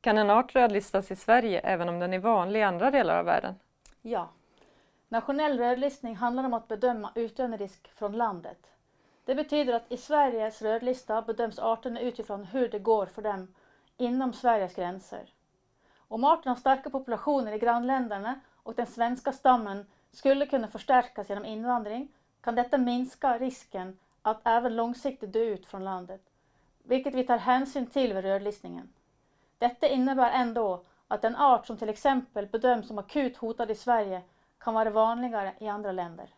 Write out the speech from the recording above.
Kan en art rödlistas i Sverige även om den är vanlig i andra delar av världen? Ja. Nationell rödlistning handlar om att bedöma utdöenderisk från landet. Det betyder att i Sveriges rödlista bedöms arterna utifrån hur det går för dem inom Sveriges gränser. Om arten har starka populationer i grannländerna och den svenska stammen skulle kunna förstärkas genom invandring kan detta minska risken att även långsiktigt dö ut från landet, vilket vi tar hänsyn till vid rödlistningen. Detta innebär ändå att en art som till exempel bedöms som akut hotad i Sverige kan vara vanligare i andra länder.